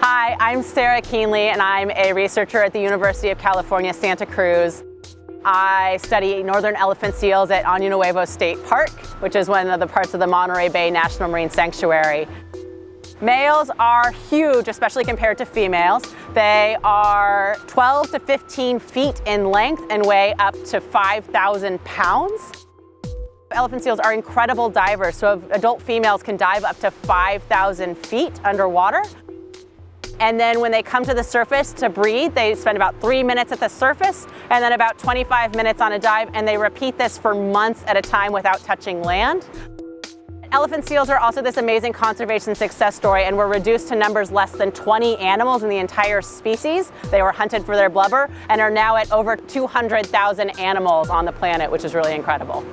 Hi, I'm Sarah Kienle and I'm a researcher at the University of California, Santa Cruz. I study northern elephant seals at Año Nuevo State Park, which is one of the parts of the Monterey Bay National Marine Sanctuary. Males are huge, especially compared to females. They are 12 to 15 feet in length and weigh up to 5,000 pounds. Elephant seals are incredible divers, so adult females can dive up to 5,000 feet underwater. And then when they come to the surface to breathe, they spend about three minutes at the surface and then about 25 minutes on a dive, and they repeat this for months at a time without touching land. Elephant seals are also this amazing conservation success story and were reduced to numbers less than 20 animals in the entire species. They were hunted for their blubber and are now at over 200,000 animals on the planet, which is really incredible.